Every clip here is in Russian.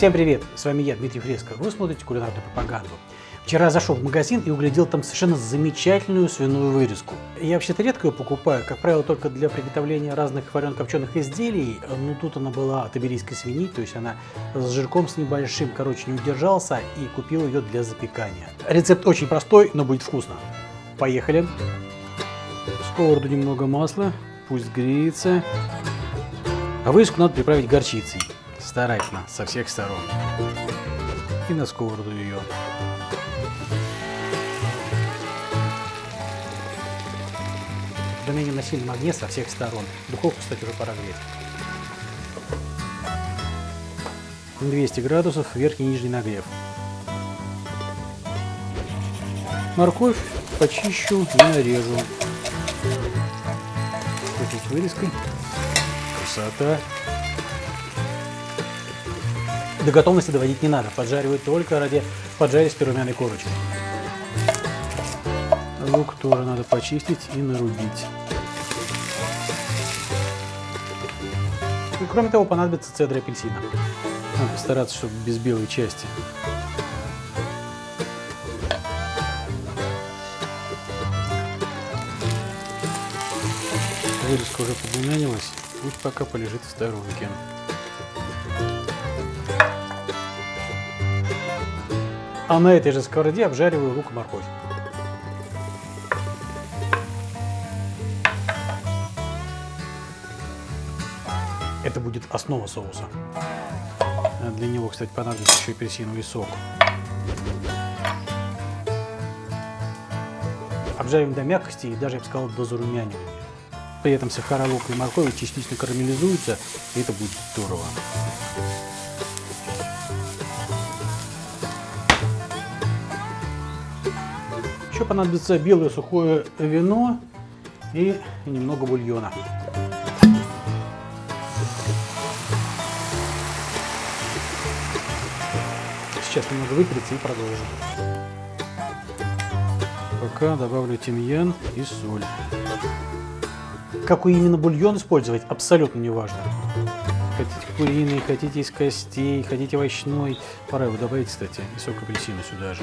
Всем привет! С вами я, Дмитрий Фреско. Вы смотрите кулинарную пропаганду. Вчера зашел в магазин и углядел там совершенно замечательную свиную вырезку. Я вообще-то редко ее покупаю, как правило, только для приготовления разных варено-копченых изделий. Но тут она была от иберийской свиньи, то есть она с жирком с небольшим, короче, не удержался и купил ее для запекания. Рецепт очень простой, но будет вкусно. Поехали! В сковороду немного масла, пусть греется. А вырезку надо приправить горчицей. Старательно, со всех сторон. И на сковороду ее. Пельмени на сильном огне со всех сторон. Духовку, кстати, уже пора греть. 200 градусов, верхний и нижний нагрев. Морковь почищу и нарежу. Тут вырезкой. Красота. До готовности доводить не надо. Поджаривать только ради поджаристой румяной корочки. Лук тоже надо почистить и нарубить. И кроме того, понадобится цедра апельсина. Надо постараться, чтобы без белой части. Вырезка уже подрумянилась, пусть пока полежит в сторонке. А на этой же сковороде обжариваю лук и морковь. Это будет основа соуса. Для него, кстати, понадобится еще апельсиновый сок. Обжариваем до мягкости и даже, я бы сказал, до зарумянивания. При этом сахара, лук и морковь частично карамелизуются, и это будет здорово. Понадобится белое сухое вино и немного бульона. Сейчас немного выпарится и продолжим. Пока добавлю тимьян и соль. Какой именно бульон использовать, абсолютно не важно. Хотите куриный, хотите из костей, хотите овощной. Пора его добавить, кстати, и сок апельсина сюда же.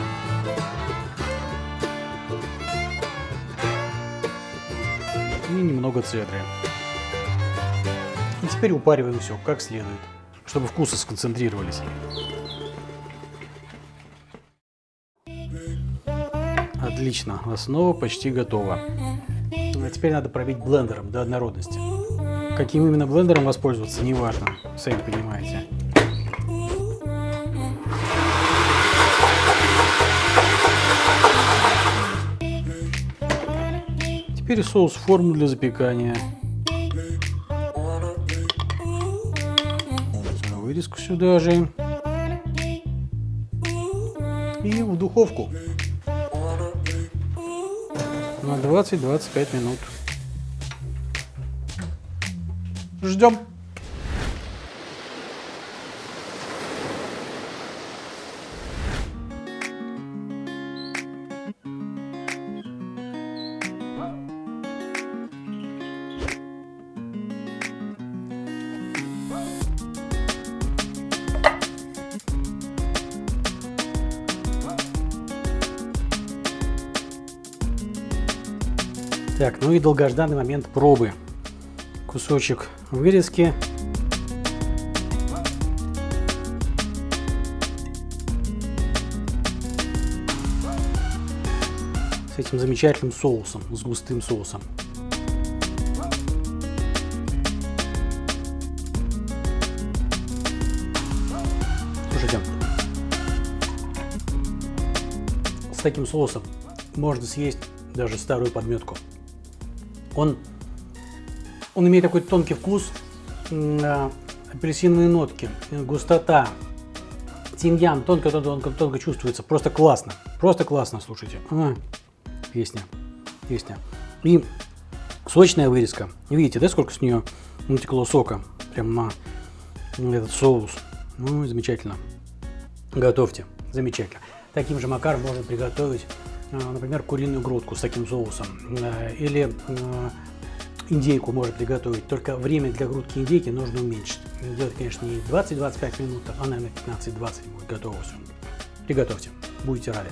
И немного цедры. И теперь упариваем все как следует, чтобы вкусы сконцентрировались. Отлично, основа почти готова. А теперь надо пробить блендером до однородности. Каким именно блендером воспользоваться, не важно, сами понимаете. Теперь соус в форму для запекания. Вырезку сюда же. И в духовку на 20-25 минут. Ждем. Так, ну и долгожданный момент пробы. Кусочек вырезки. С этим замечательным соусом, с густым соусом. Слушайте, с таким соусом можно съесть даже старую подметку. Он, он имеет такой тонкий вкус, апельсиновые нотки, густота, тимьян тонко-тонко тонко чувствуется. Просто классно. Просто классно, слушайте. А, песня. Песня. И сочная вырезка. Видите, да, сколько с нее натекло сока? Прям на этот соус. Ну, замечательно. Готовьте. Замечательно. Таким же макаром можно приготовить Э, например, куриную грудку с таким соусом, э, или индейку можно приготовить, только время для грудки индейки нужно уменьшить. Делать, конечно, не 20-25 минут, а, наверное, 15-20 будет готово все. Приготовьте, будете рады.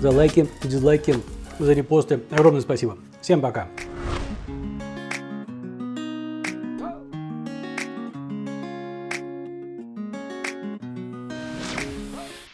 За лайки, дизлайки, за репосты. Огромное спасибо. Всем пока.